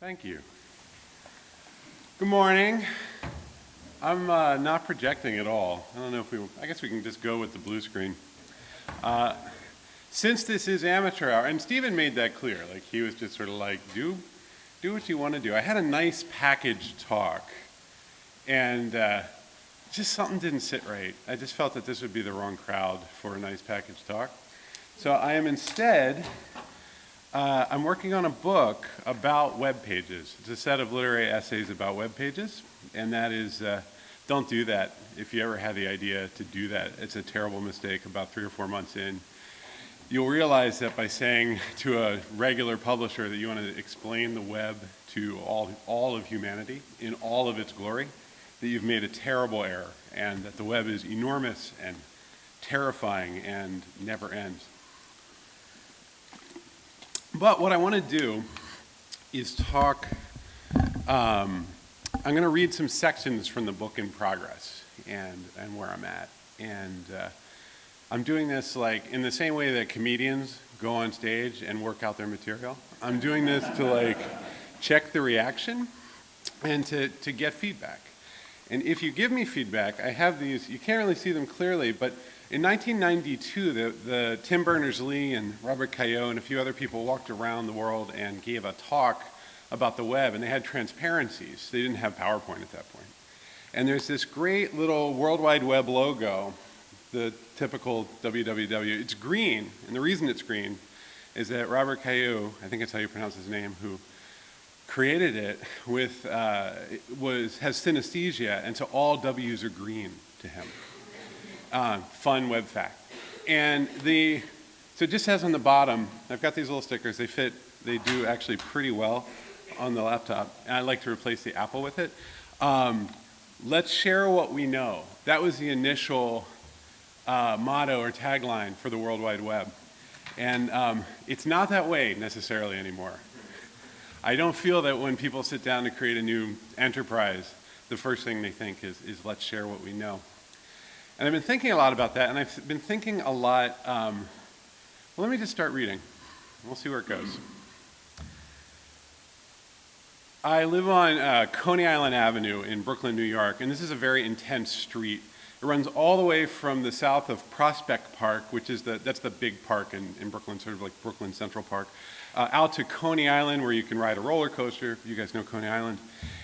Thank you. Good morning. I'm uh, not projecting at all. I don't know if we, I guess we can just go with the blue screen. Uh, since this is amateur hour, and Stephen made that clear, like he was just sort of like, do, do what you want to do. I had a nice package talk, and uh, just something didn't sit right. I just felt that this would be the wrong crowd for a nice package talk. So I am instead uh, I'm working on a book about web pages. It's a set of literary essays about web pages, and that is, uh, don't do that. If you ever had the idea to do that, it's a terrible mistake about three or four months in. You'll realize that by saying to a regular publisher that you want to explain the web to all, all of humanity in all of its glory, that you've made a terrible error, and that the web is enormous and terrifying and never ends. But what I want to do is talk, um, I'm going to read some sections from the book in progress and, and where I'm at. And uh, I'm doing this like in the same way that comedians go on stage and work out their material. I'm doing this to like check the reaction and to, to get feedback. And if you give me feedback, I have these, you can't really see them clearly, but in 1992, the, the Tim Berners-Lee and Robert Cailliau and a few other people walked around the world and gave a talk about the web, and they had transparencies. They didn't have PowerPoint at that point. And there's this great little World Wide Web logo, the typical www. It's green, and the reason it's green is that Robert Cailliau, I think that's how you pronounce his name, who created it with, uh, was, has synesthesia, and so all W's are green to him uh, fun web fact. And the, so it just says on the bottom, I've got these little stickers, they fit, they do actually pretty well on the laptop. And I like to replace the Apple with it. Um, let's share what we know. That was the initial uh, motto or tagline for the World Wide Web. And um, it's not that way necessarily anymore. I don't feel that when people sit down to create a new enterprise, the first thing they think is, is let's share what we know. And I've been thinking a lot about that, and I've been thinking a lot, um, well, let me just start reading. We'll see where it goes. I live on uh, Coney Island Avenue in Brooklyn, New York, and this is a very intense street. It runs all the way from the south of Prospect Park, which is the, that's the big park in, in Brooklyn, sort of like Brooklyn Central Park, uh, out to Coney Island where you can ride a roller coaster. You guys know Coney Island.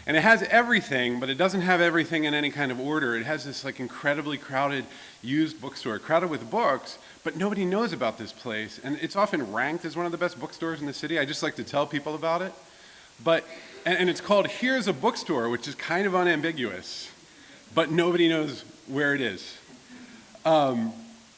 And it has everything, but it doesn't have everything in any kind of order. It has this like incredibly crowded used bookstore, crowded with books, but nobody knows about this place. And it's often ranked as one of the best bookstores in the city. I just like to tell people about it. But, and, and it's called Here's a Bookstore, which is kind of unambiguous, but nobody knows where it is. Um,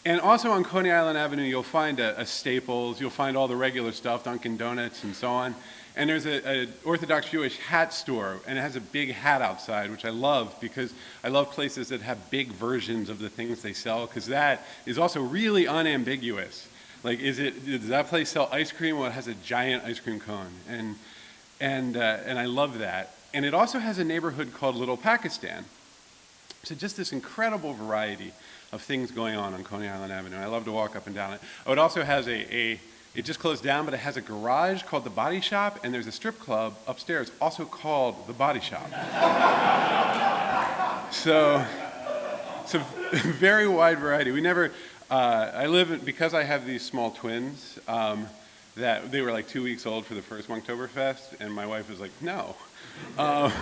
and also on Coney Island Avenue, you'll find a, a, Staples, you'll find all the regular stuff, Dunkin' Donuts and so on. And there's an Orthodox Jewish hat store, and it has a big hat outside, which I love because I love places that have big versions of the things they sell, because that is also really unambiguous. Like, is it, does that place sell ice cream? Well, it has a giant ice cream cone. And, and, uh, and I love that. And it also has a neighborhood called Little Pakistan. So just this incredible variety of things going on on Coney Island Avenue. I love to walk up and down it. Oh, it also has a, a it just closed down, but it has a garage called the Body Shop, and there's a strip club upstairs also called the Body Shop. so, it's a very wide variety. We never, uh, I live, because I have these small twins, um, that they were like two weeks old for the first Monktoberfest, and my wife was like, no. Um,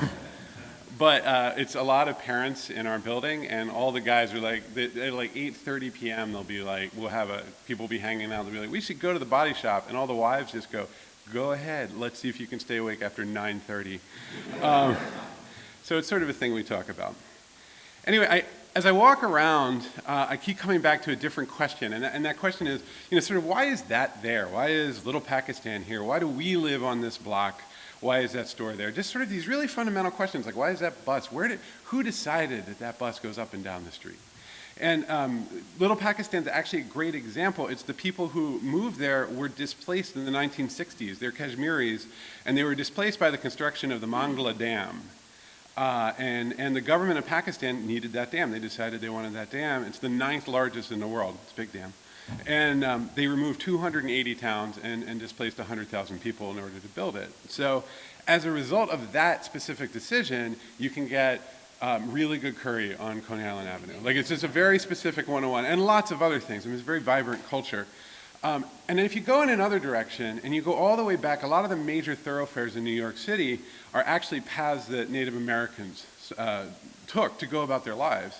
but uh, it's a lot of parents in our building, and all the guys are like, at like 8:30 p.m. They'll be like, we'll have a people will be hanging out. They'll be like, we should go to the body shop, and all the wives just go, go ahead. Let's see if you can stay awake after 9:30. Um, so it's sort of a thing we talk about. Anyway, I, as I walk around, uh, I keep coming back to a different question, and, and that question is, you know, sort of why is that there? Why is Little Pakistan here? Why do we live on this block? Why is that store there? Just sort of these really fundamental questions like why is that bus? Where did, who decided that that bus goes up and down the street? And um, Little Pakistan's actually a great example. It's the people who moved there were displaced in the 1960s. They're Kashmiris, and they were displaced by the construction of the Mangala Dam. Uh, and, and the government of Pakistan needed that dam. They decided they wanted that dam. It's the ninth largest in the world. It's a big dam. And um, they removed 280 towns and, and displaced 100,000 people in order to build it. So as a result of that specific decision, you can get um, really good curry on Coney Island Avenue. Like it's just a very specific 101 and lots of other things. I mean, it's a very vibrant culture. Um, and then if you go in another direction and you go all the way back, a lot of the major thoroughfares in New York City are actually paths that Native Americans uh, took to go about their lives.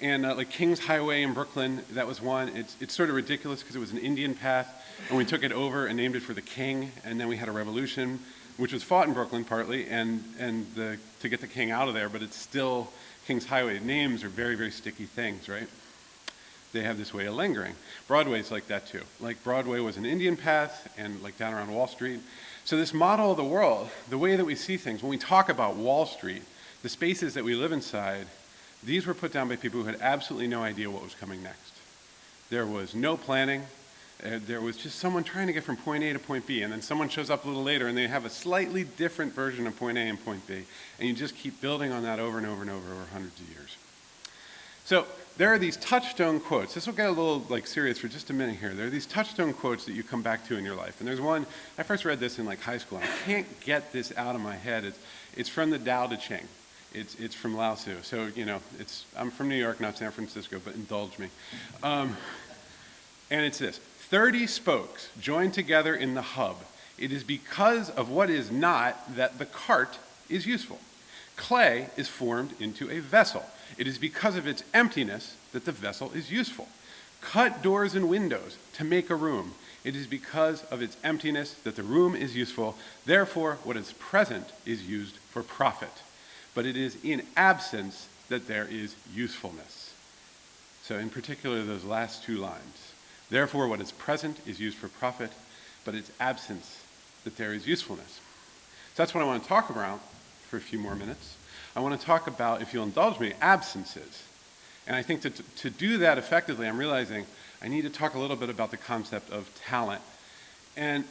And uh, like King's Highway in Brooklyn, that was one. It's, it's sort of ridiculous because it was an Indian path and we took it over and named it for the king and then we had a revolution which was fought in Brooklyn partly, and, and the, to get the king out of there, but it's still King's Highway. Names are very, very sticky things, right? They have this way of lingering. Broadway's like that too. Like Broadway was an Indian path and like down around Wall Street. So this model of the world, the way that we see things, when we talk about Wall Street, the spaces that we live inside, these were put down by people who had absolutely no idea what was coming next. There was no planning, uh, there was just someone trying to get from point A to point B, and then someone shows up a little later and they have a slightly different version of point A and point B, and you just keep building on that over and over and over over hundreds of years. So there are these touchstone quotes. This will get a little like serious for just a minute here. There are these touchstone quotes that you come back to in your life. And there's one, I first read this in like high school, I can't get this out of my head. It's, it's from the Tao Te Ching. It's, it's from Lao Tzu. So, you know, it's, I'm from New York, not San Francisco, but indulge me. Um, and it's this 30 spokes joined together in the hub. It is because of what is not that the cart is useful. Clay is formed into a vessel. It is because of its emptiness that the vessel is useful. Cut doors and windows to make a room. It is because of its emptiness that the room is useful. Therefore, what is present is used for profit. But it is in absence that there is usefulness. So in particular, those last two lines. Therefore, what is present is used for profit, but its absence that there is usefulness. So that's what I want to talk about for a few more minutes. I want to talk about, if you'll indulge me, absences. And I think to, to do that effectively, I'm realizing I need to talk a little bit about the concept of talent. And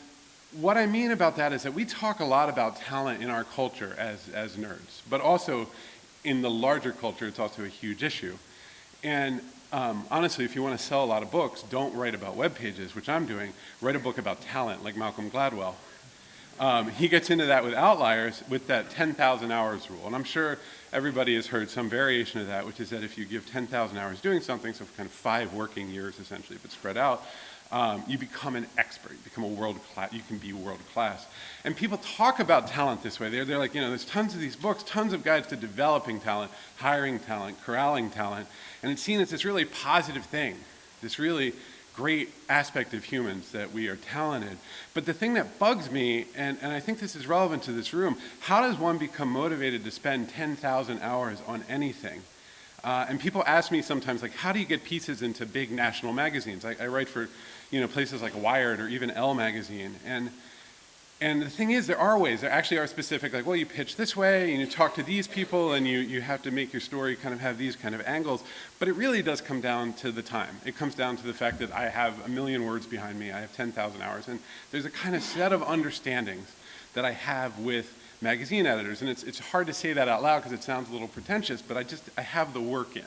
what I mean about that is that we talk a lot about talent in our culture as, as nerds, but also in the larger culture, it's also a huge issue. And um, honestly, if you want to sell a lot of books, don't write about web pages, which I'm doing. Write a book about talent, like Malcolm Gladwell. Um, he gets into that with outliers with that 10,000 hours rule. And I'm sure everybody has heard some variation of that, which is that if you give 10,000 hours doing something, so kind of five working years essentially, but spread out, um, you become an expert, you become a world class, you can be world class. And people talk about talent this way. They're, they're like, you know, there's tons of these books, tons of guides to developing talent, hiring talent, corralling talent, and it's seen as this really positive thing, this really great aspect of humans that we are talented. But the thing that bugs me, and, and I think this is relevant to this room, how does one become motivated to spend 10,000 hours on anything? Uh, and people ask me sometimes, like, how do you get pieces into big national magazines? I, I write for, you know, places like Wired or even Elle magazine. And, and the thing is, there are ways. There actually are specific, like, well, you pitch this way, and you talk to these people, and you, you have to make your story kind of have these kind of angles. But it really does come down to the time. It comes down to the fact that I have a million words behind me. I have 10,000 hours. And there's a kind of set of understandings that I have with magazine editors. And it's, it's hard to say that out loud because it sounds a little pretentious, but I just, I have the work in.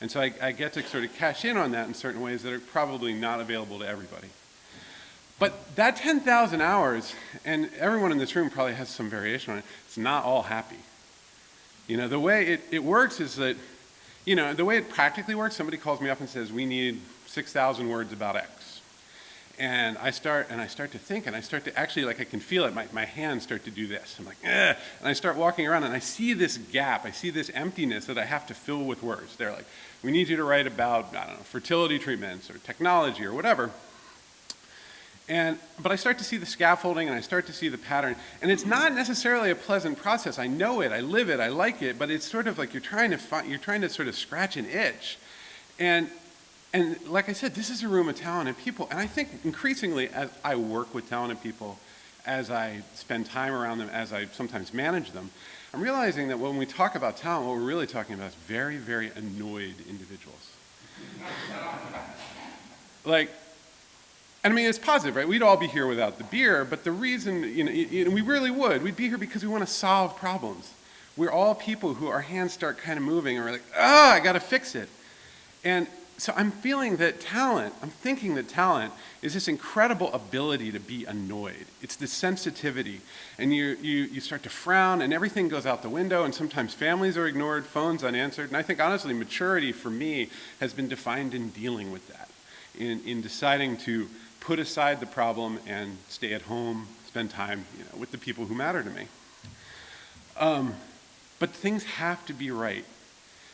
And so I, I get to sort of cash in on that in certain ways that are probably not available to everybody. But that 10,000 hours, and everyone in this room probably has some variation on it, it's not all happy. You know, the way it, it works is that, you know, the way it practically works, somebody calls me up and says, we need 6,000 words about X and I start and I start to think and I start to actually like I can feel it. My, my hands start to do this. I'm like and I start walking around and I see this gap. I see this emptiness that I have to fill with words. They're like we need you to write about I don't know fertility treatments or technology or whatever. And but I start to see the scaffolding and I start to see the pattern. And it's not necessarily a pleasant process. I know it. I live it. I like it. But it's sort of like you're trying to find you're trying to sort of scratch an itch. And and like I said, this is a room of talented people. And I think increasingly as I work with talented people, as I spend time around them, as I sometimes manage them, I'm realizing that when we talk about talent, what we're really talking about is very, very annoyed individuals. like, and I mean, it's positive, right? We'd all be here without the beer, but the reason, you know, you know we really would. We'd be here because we want to solve problems. We're all people who our hands start kind of moving and we're like, ah, I got to fix it. And so I'm feeling that talent, I'm thinking that talent is this incredible ability to be annoyed. It's the sensitivity. And you, you, you start to frown and everything goes out the window and sometimes families are ignored, phones unanswered. And I think honestly maturity for me has been defined in dealing with that, in, in deciding to put aside the problem and stay at home, spend time you know, with the people who matter to me. Um, but things have to be right.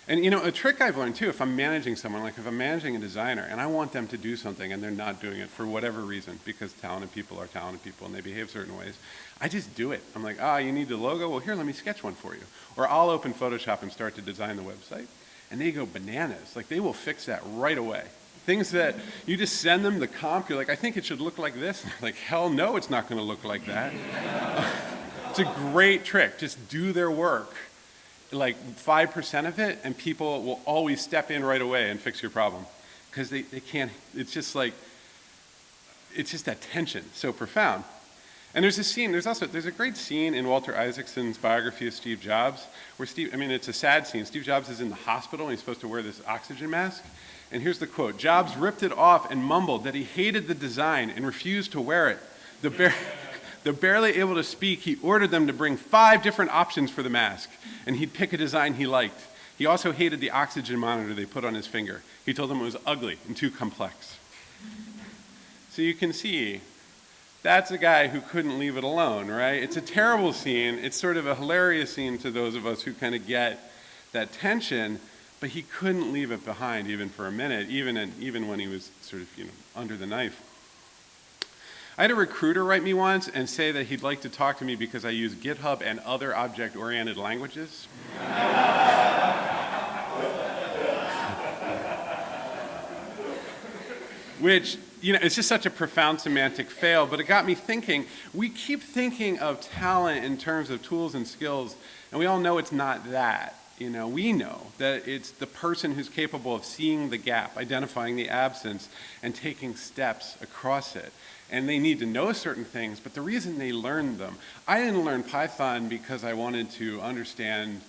And you know, a trick I've learned too, if I'm managing someone, like if I'm managing a designer and I want them to do something and they're not doing it for whatever reason, because talented people are talented people and they behave certain ways, I just do it. I'm like, ah, you need the logo? Well, here, let me sketch one for you. Or I'll open Photoshop and start to design the website. And they go bananas. Like they will fix that right away. Things that you just send them the comp, you're like, I think it should look like this. like, hell no, it's not gonna look like that. it's a great trick. Just do their work like 5% of it and people will always step in right away and fix your problem because they, they can't, it's just like, it's just that tension, so profound. And there's a scene, there's also, there's a great scene in Walter Isaacson's biography of Steve Jobs where Steve, I mean, it's a sad scene. Steve Jobs is in the hospital and he's supposed to wear this oxygen mask. And here's the quote, Jobs ripped it off and mumbled that he hated the design and refused to wear it. The they're barely able to speak. He ordered them to bring five different options for the mask, and he'd pick a design he liked. He also hated the oxygen monitor they put on his finger. He told them it was ugly and too complex. So you can see, that's a guy who couldn't leave it alone, right? It's a terrible scene. It's sort of a hilarious scene to those of us who kind of get that tension, but he couldn't leave it behind even for a minute, even, in, even when he was sort of, you know, under the knife. I had a recruiter write me once and say that he'd like to talk to me because I use GitHub and other object-oriented languages. Which, you know, it's just such a profound semantic fail, but it got me thinking, we keep thinking of talent in terms of tools and skills, and we all know it's not that. You know, we know that it's the person who's capable of seeing the gap, identifying the absence, and taking steps across it and they need to know certain things, but the reason they learn them, I didn't learn Python because I wanted to understand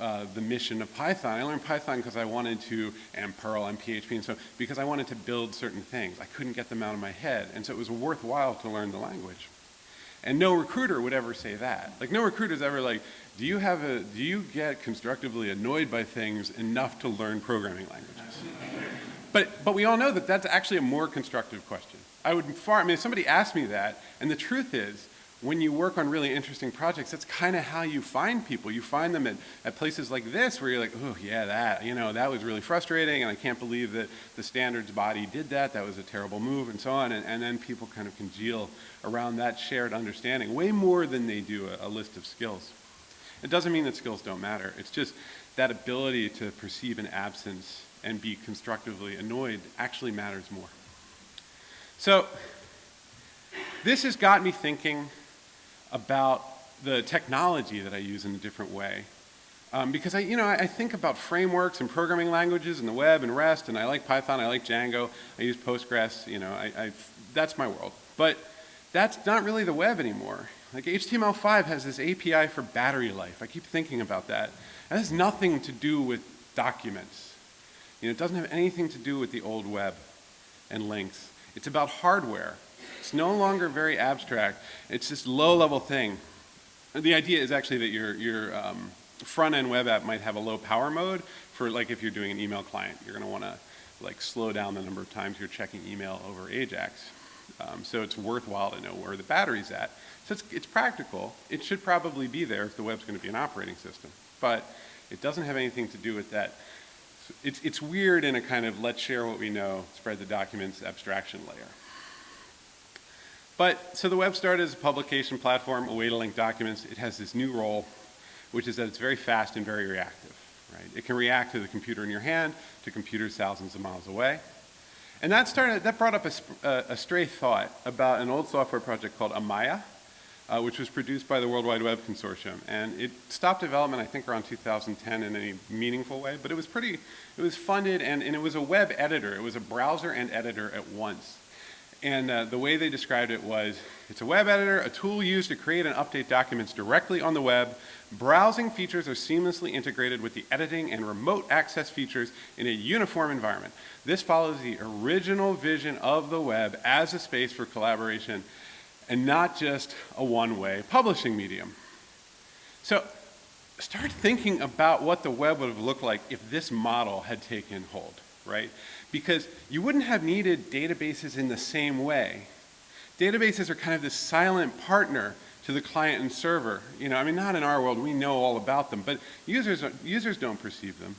uh, the mission of Python. I learned Python because I wanted to, and Perl and PHP and so, because I wanted to build certain things. I couldn't get them out of my head, and so it was worthwhile to learn the language. And no recruiter would ever say that. Like no recruiter is ever like, do you have a, do you get constructively annoyed by things enough to learn programming languages? But, but we all know that that's actually a more constructive question. I would far, I mean, if somebody asked me that, and the truth is, when you work on really interesting projects, that's kind of how you find people. You find them at, at places like this where you're like, oh yeah, that, you know, that was really frustrating and I can't believe that the standards body did that, that was a terrible move and so on. And, and then people kind of congeal around that shared understanding way more than they do a, a list of skills. It doesn't mean that skills don't matter. It's just that ability to perceive an absence and be constructively annoyed actually matters more. So this has got me thinking about the technology that I use in a different way. Um, because I, you know, I think about frameworks and programming languages and the web and REST, and I like Python, I like Django, I use Postgres, you know, I, I, that's my world. But that's not really the web anymore. Like HTML5 has this API for battery life. I keep thinking about that. That has nothing to do with documents. You know, it doesn't have anything to do with the old web and links. It's about hardware. It's no longer very abstract. It's this low-level thing. The idea is actually that your, your um, front-end web app might have a low power mode for like if you're doing an email client. You're going to want to like slow down the number of times you're checking email over AJAX. Um, so it's worthwhile to know where the battery's at. So it's, it's practical. It should probably be there if the web's going to be an operating system. But it doesn't have anything to do with that it's, it's weird in a kind of let's share what we know, spread the documents abstraction layer. But, so the web started as a publication platform, a way to link documents. It has this new role, which is that it's very fast and very reactive, right? It can react to the computer in your hand, to computers thousands of miles away. And that started, that brought up a, a stray thought about an old software project called Amaya, uh, which was produced by the World Wide Web Consortium. And it stopped development, I think, around 2010 in any meaningful way, but it was pretty, it was funded and, and it was a web editor. It was a browser and editor at once. And uh, the way they described it was, it's a web editor, a tool used to create and update documents directly on the web. Browsing features are seamlessly integrated with the editing and remote access features in a uniform environment. This follows the original vision of the web as a space for collaboration and not just a one-way publishing medium. So start thinking about what the web would have looked like if this model had taken hold, right? Because you wouldn't have needed databases in the same way. Databases are kind of this silent partner to the client and server. You know, I mean, not in our world, we know all about them, but users, users don't perceive them.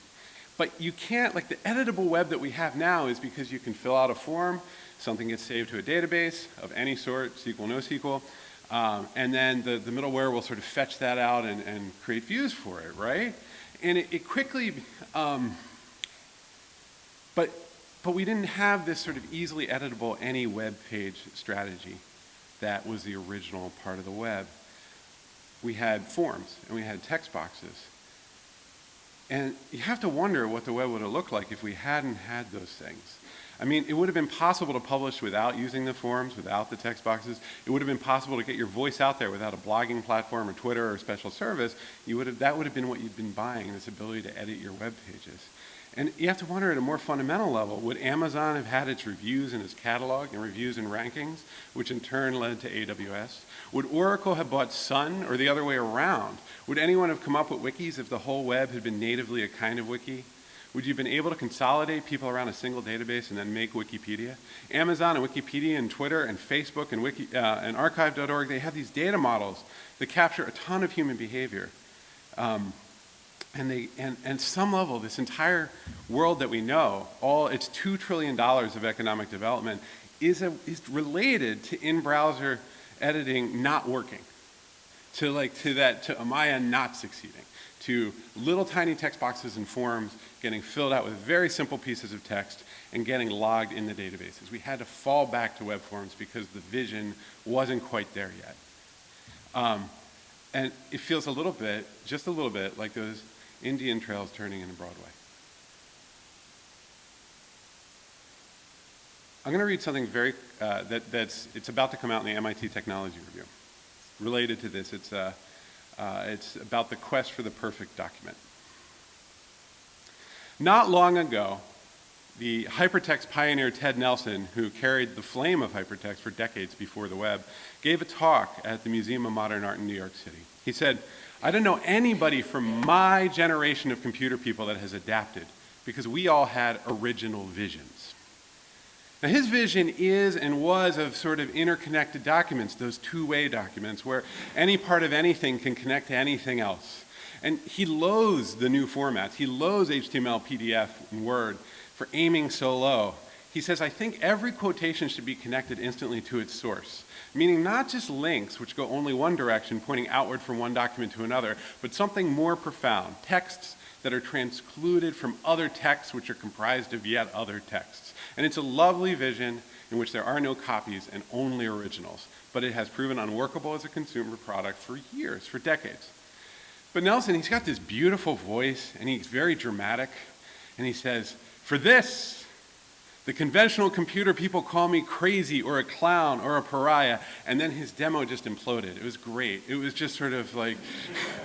But you can't, like the editable web that we have now is because you can fill out a form, something gets saved to a database of any sort, SQL, NoSQL, um, and then the, the middleware will sort of fetch that out and, and create views for it, right? And it, it quickly, um, but, but we didn't have this sort of easily editable any web page strategy that was the original part of the web. We had forms and we had text boxes. And you have to wonder what the web would have looked like if we hadn't had those things. I mean, it would have been possible to publish without using the forums, without the text boxes. It would have been possible to get your voice out there without a blogging platform or Twitter or special service. You would have, that would have been what you'd been buying, this ability to edit your web pages. And you have to wonder at a more fundamental level, would Amazon have had its reviews in its catalog and reviews and rankings, which in turn led to AWS? Would Oracle have bought Sun or the other way around? Would anyone have come up with wikis if the whole web had been natively a kind of wiki? Would you have been able to consolidate people around a single database and then make Wikipedia? Amazon and Wikipedia and Twitter and Facebook and, Wiki, uh, and archive.org, they have these data models that capture a ton of human behavior. Um, and, they, and, and some level, this entire world that we know, all its $2 trillion of economic development is, a, is related to in-browser editing not working. To like, to that, to Amaya not succeeding. To little tiny text boxes and forms getting filled out with very simple pieces of text and getting logged in the databases. We had to fall back to web forms because the vision wasn't quite there yet. Um, and it feels a little bit, just a little bit, like those Indian trails turning into Broadway. I'm going to read something very, uh, that, that's, it's about to come out in the MIT Technology Review. Related to this, it's, uh, uh, it's about the quest for the perfect document. Not long ago, the hypertext pioneer Ted Nelson, who carried the flame of hypertext for decades before the web, gave a talk at the Museum of Modern Art in New York City. He said, I don't know anybody from my generation of computer people that has adapted because we all had original visions. Now his vision is and was of sort of interconnected documents, those two-way documents where any part of anything can connect to anything else. And he loathes the new formats. He loathes HTML, PDF, and Word for aiming so low. He says, I think every quotation should be connected instantly to its source meaning not just links which go only one direction pointing outward from one document to another, but something more profound, texts that are transcluded from other texts which are comprised of yet other texts. And it's a lovely vision in which there are no copies and only originals, but it has proven unworkable as a consumer product for years, for decades. But Nelson, he's got this beautiful voice and he's very dramatic and he says, for this, the conventional computer people call me crazy or a clown or a pariah, and then his demo just imploded. It was great. It was just sort of like,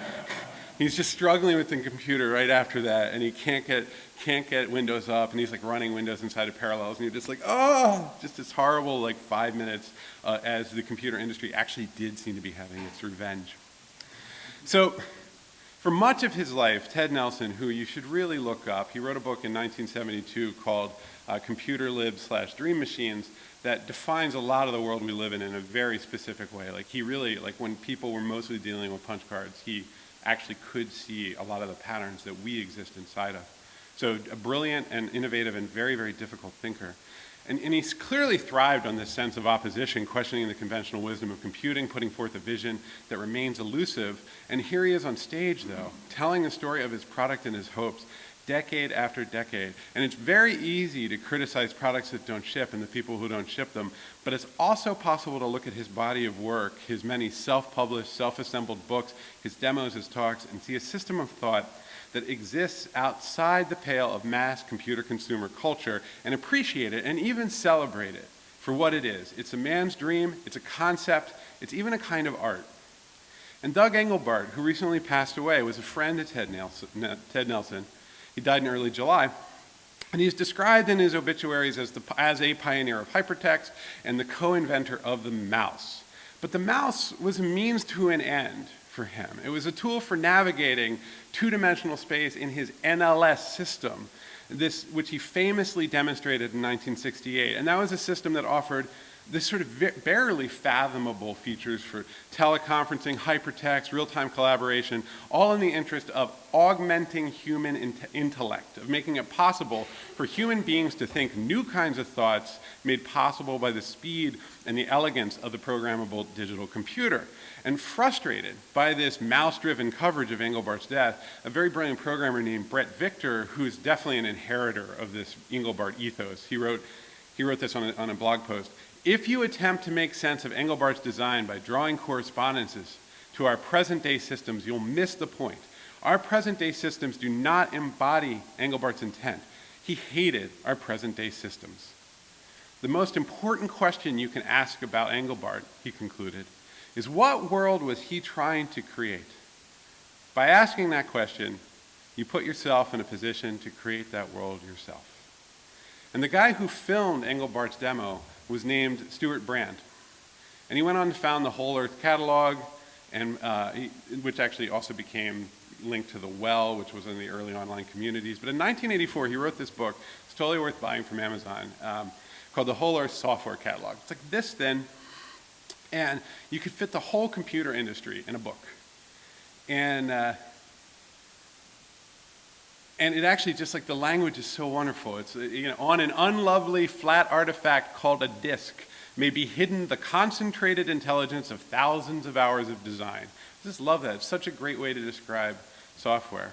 he's just struggling with the computer right after that, and he can't get, can't get Windows up, and he's like running Windows inside of Parallels, and you're just like, oh, just this horrible like five minutes uh, as the computer industry actually did seem to be having its revenge. So for much of his life, Ted Nelson, who you should really look up, he wrote a book in 1972 called uh, Computer Lib slash Dream Machines that defines a lot of the world we live in in a very specific way. Like he really, like when people were mostly dealing with punch cards, he actually could see a lot of the patterns that we exist inside of. So a brilliant and innovative and very, very difficult thinker. And, and, he's clearly thrived on this sense of opposition, questioning the conventional wisdom of computing, putting forth a vision that remains elusive. And here he is on stage, though, telling the story of his product and his hopes decade after decade. And it's very easy to criticize products that don't ship and the people who don't ship them, but it's also possible to look at his body of work, his many self-published, self-assembled books, his demos, his talks, and see a system of thought that exists outside the pale of mass computer consumer culture and appreciate it and even celebrate it for what it is. It's a man's dream, it's a concept, it's even a kind of art. And Doug Engelbart, who recently passed away, was a friend of Ted Nelson. Ted Nelson. He died in early July. And he's described in his obituaries as, the, as a pioneer of hypertext and the co-inventor of the mouse. But the mouse was a means to an end for him. It was a tool for navigating two-dimensional space in his NLS system, this, which he famously demonstrated in 1968. And that was a system that offered this sort of barely fathomable features for teleconferencing, hypertext, real-time collaboration, all in the interest of augmenting human in intellect, of making it possible for human beings to think new kinds of thoughts made possible by the speed and the elegance of the programmable digital computer. And frustrated by this mouse-driven coverage of Engelbart's death, a very brilliant programmer named Bret Victor, who's definitely an inheritor of this Engelbart ethos, he wrote, he wrote this on a, on a blog post. If you attempt to make sense of Engelbart's design by drawing correspondences to our present-day systems, you'll miss the point. Our present-day systems do not embody Engelbart's intent. He hated our present-day systems. The most important question you can ask about Engelbart, he concluded, is what world was he trying to create? By asking that question, you put yourself in a position to create that world yourself. And the guy who filmed Engelbart's demo was named Stewart Brand. And he went on to found the Whole Earth Catalog, and, uh, he, which actually also became linked to the Well, which was in the early online communities. But in 1984, he wrote this book. It's totally worth buying from Amazon, um, called the Whole Earth Software Catalog. It's like this thin, and you could fit the whole computer industry in a book. And uh, and it actually just like the language is so wonderful. It's uh, you know on an unlovely flat artifact called a disk may be hidden the concentrated intelligence of thousands of hours of design. I just love that. It's such a great way to describe software.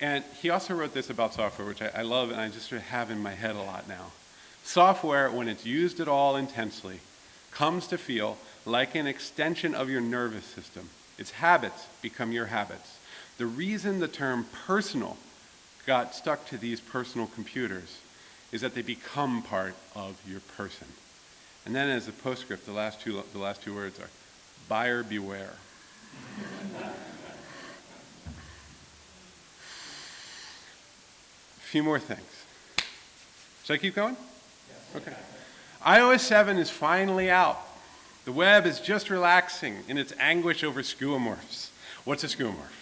And he also wrote this about software, which I, I love and I just sort of have in my head a lot now. Software, when it's used at all intensely, comes to feel like an extension of your nervous system. Its habits become your habits. The reason the term personal got stuck to these personal computers is that they become part of your person. And then as a postscript, the last two, the last two words are, buyer beware. A few more things. Should I keep going? Yes. Okay. iOS 7 is finally out. The web is just relaxing in its anguish over skeuomorphs. What's a skeuomorph?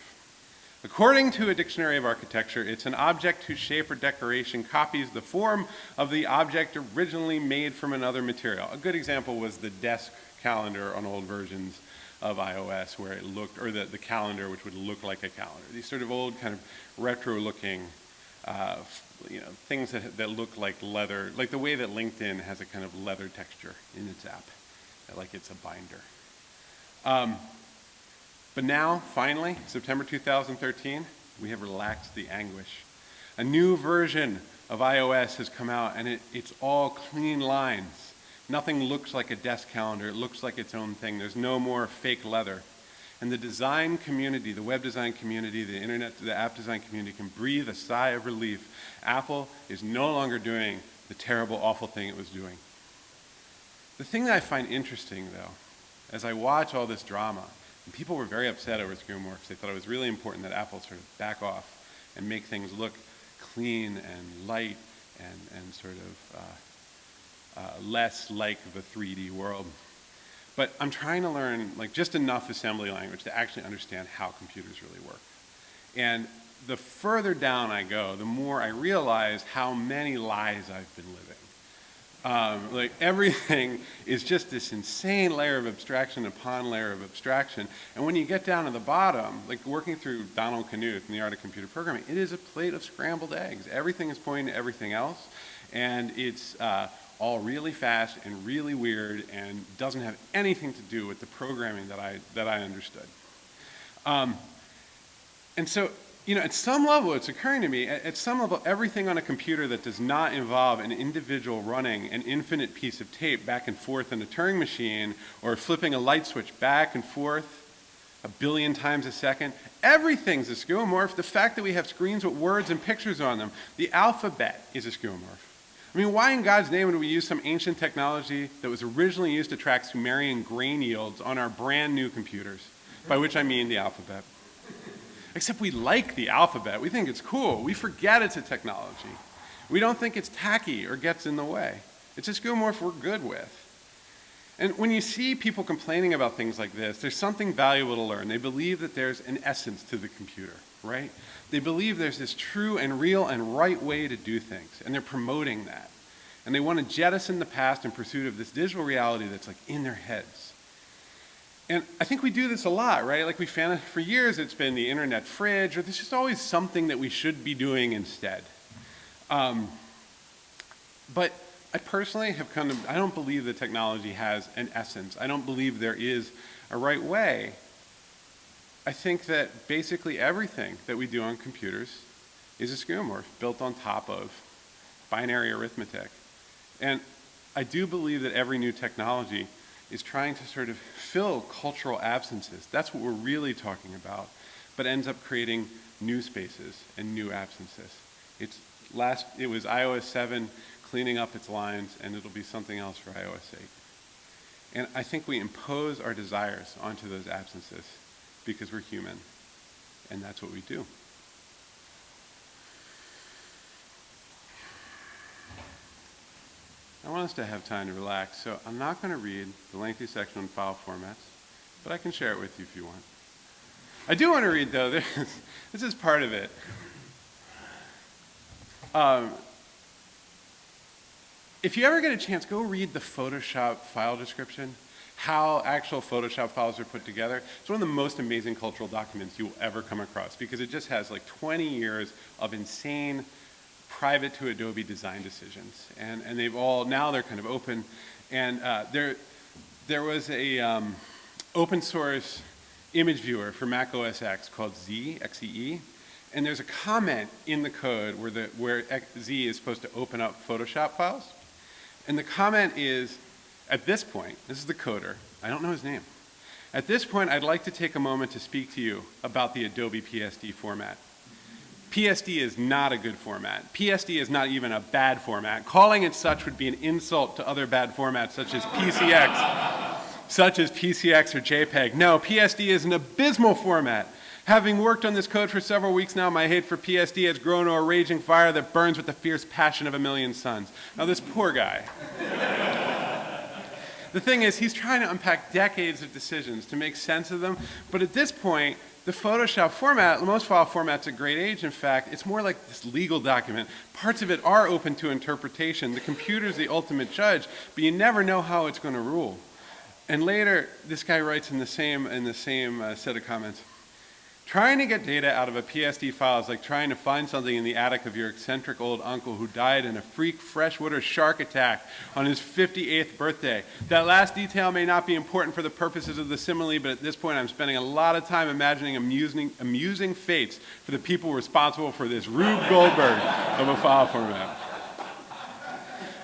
According to a dictionary of architecture, it's an object whose shape or decoration copies the form of the object originally made from another material. A good example was the desk calendar on old versions of iOS where it looked, or the, the calendar which would look like a calendar. These sort of old kind of retro looking uh, you know, things that, that look like leather, like the way that LinkedIn has a kind of leather texture in its app, like it's a binder. Um, but now, finally, September 2013, we have relaxed the anguish. A new version of iOS has come out and it, it's all clean lines. Nothing looks like a desk calendar. It looks like its own thing. There's no more fake leather. And the design community, the web design community, the internet, the app design community can breathe a sigh of relief. Apple is no longer doing the terrible, awful thing it was doing. The thing that I find interesting, though, as I watch all this drama, and people were very upset over skeuomorphs. They thought it was really important that Apple sort of back off and make things look clean and light and, and sort of uh, uh, less like the 3D world. But I'm trying to learn like just enough assembly language to actually understand how computers really work. And the further down I go, the more I realize how many lies I've been living. Um, like everything is just this insane layer of abstraction upon layer of abstraction. And when you get down to the bottom, like working through Donald Knuth in the art of computer programming, it is a plate of scrambled eggs. Everything is pointing to everything else. And it's uh, all really fast and really weird and doesn't have anything to do with the programming that I, that I understood. Um, and so you know, at some level, it's occurring to me, at, at, some level, everything on a computer that does not involve an individual running an infinite piece of tape back and forth in a Turing machine or flipping a light switch back and forth a billion times a second, everything's a skeuomorph. The fact that we have screens with words and pictures on them, the alphabet is a skeuomorph. I mean, why in God's name would we use some ancient technology that was originally used to track Sumerian grain yields on our brand new computers? By which I mean the alphabet. Except we like the alphabet. We think it's cool. We forget it's a technology. We don't think it's tacky or gets in the way. It's a skeuomorph we're good with. And when you see people complaining about things like this, there's something valuable to learn. They believe that there's an essence to the computer, right? They believe there's this true and real and right way to do things, and they're promoting that. And they want to jettison the past in pursuit of this digital reality that's like in their heads. And I think we do this a lot, right? Like we found for years it's been the internet fridge, or there's just always something that we should be doing instead. Um, but I personally have come to, I don't believe that technology has an essence. I don't believe there is a right way. I think that basically everything that we do on computers is a skeuomorph built on top of binary arithmetic. And I do believe that every new technology is trying to sort of fill cultural absences. That's what we're really talking about, but ends up creating new spaces and new absences. It's last, it was iOS 7 cleaning up its lines, and it'll be something else for iOS 8. And I think we impose our desires onto those absences because we're human, and that's what we do. I want us to have time to relax, so I'm not going to read the lengthy section on file formats, but I can share it with you if you want. I do want to read, though, this, this is part of it. Um, if you ever get a chance, go read the Photoshop file description, how actual Photoshop files are put together. It's one of the most amazing cultural documents you will ever come across because it just has like 20 years of insane private to Adobe design decisions. And, and they've all, now they're kind of open. And uh, there, there was a um, open source image viewer for Mac OS X called Z, XEE. And there's a comment in the code where, the, where Z is supposed to open up Photoshop files. And the comment is, at this point, this is the coder, I don't know his name. At this point, I'd like to take a moment to speak to you about the Adobe PSD format. PSD is not a good format. PSD is not even a bad format. Calling it such would be an insult to other bad formats such as PCX, such as PCX or JPEG. No, PSD is an abysmal format. Having worked on this code for several weeks now, my hate for PSD has grown to a raging fire that burns with the fierce passion of a million suns. Now this poor guy. the thing is, he's trying to unpack decades of decisions to make sense of them, but at this point, the Photoshop format, most file formats at great age, in fact, it's more like this legal document. Parts of it are open to interpretation. The computer's the ultimate judge, but you never know how it's going to rule. And later, this guy writes in the same, in the same uh, set of comments, Trying to get data out of a PSD file is like trying to find something in the attic of your eccentric old uncle who died in a freak freshwater shark attack on his 58th birthday. That last detail may not be important for the purposes of the simile, but at this point I'm spending a lot of time imagining amusing, amusing fates for the people responsible for this Rube Goldberg of a file format.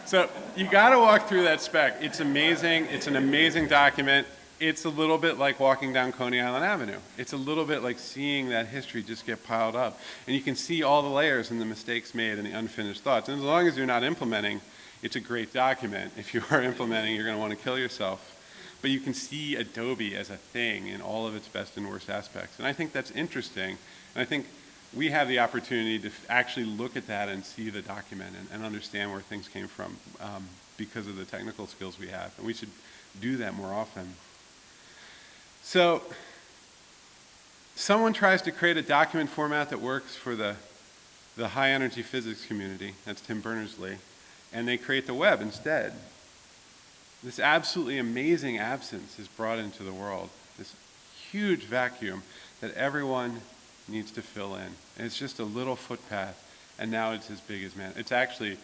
So you got to walk through that spec. It's amazing. It's an amazing document it's a little bit like walking down Coney Island Avenue. It's a little bit like seeing that history just get piled up. And you can see all the layers and the mistakes made and the unfinished thoughts. And as long as you're not implementing, it's a great document. If you are implementing, you're going to want to kill yourself. But you can see Adobe as a thing in all of its best and worst aspects. And I think that's interesting. And I think we have the opportunity to actually look at that and see the document and, and understand where things came from um, because of the technical skills we have. And we should do that more often. So someone tries to create a document format that works for the, the high energy physics community, that's Tim Berners-Lee, and they create the web instead. This absolutely amazing absence is brought into the world, this huge vacuum that everyone needs to fill in. And it's just a little footpath, and now it's as big as man. It's actually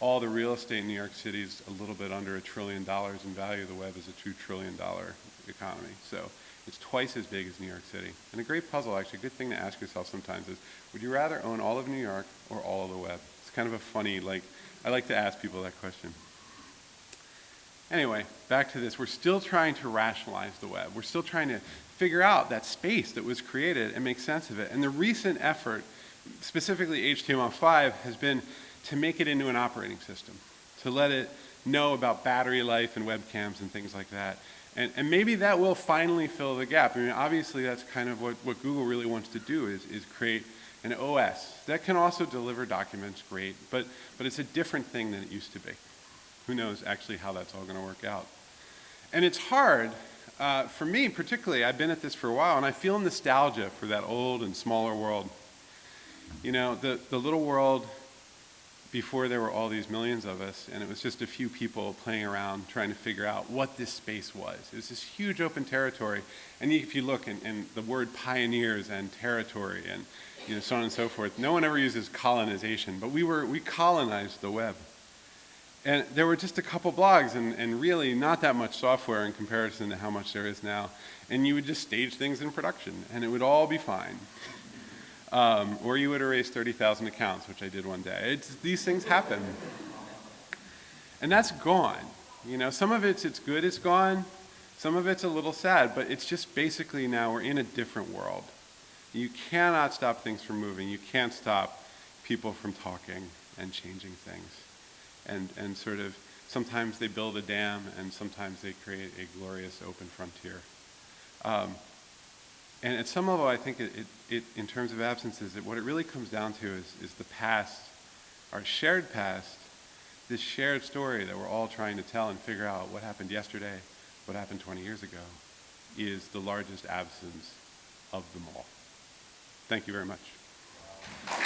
all the real estate in New York City is a little bit under a trillion dollars in value. The web is a two trillion dollar economy. So it's twice as big as New York City. And a great puzzle, actually, a good thing to ask yourself sometimes is, would you rather own all of New York or all of the web? It's kind of a funny, like, I like to ask people that question. Anyway, back to this. We're still trying to rationalize the web. We're still trying to figure out that space that was created and make sense of it. And the recent effort, specifically HTML5, has been to make it into an operating system, to let it know about battery life and webcams and things like that. And, and maybe that will finally fill the gap. I mean, obviously that's kind of what, what Google really wants to do is, is create an OS that can also deliver documents great, but, but it's a different thing than it used to be. Who knows actually how that's all going to work out. And it's hard, uh, for me particularly, I've been at this for a while, and I feel nostalgia for that old and smaller world. You know, the, the little world before there were all these millions of us, and it was just a few people playing around trying to figure out what this space was. It was this huge open territory, and if you look in, the word pioneers and territory and you know, so on and so forth, no one ever uses colonization, but we, were, we colonized the web. And there were just a couple blogs and, and really not that much software in comparison to how much there is now. And you would just stage things in production, and it would all be fine. Um, or you would erase 30,000 accounts, which I did one day. It's, these things happen. And that's gone. You know, some of it's, it's good it's gone. Some of it's a little sad, but it's just basically now we're in a different world. You cannot stop things from moving. You can't stop people from talking and changing things. And, and sort of, sometimes they build a dam and sometimes they create a glorious open frontier. Um, and at some level, I think it, it, it, in terms of absences, it, what it really comes down to is, is the past, our shared past, this shared story that we're all trying to tell and figure out what happened yesterday, what happened 20 years ago, is the largest absence of them all. Thank you very much.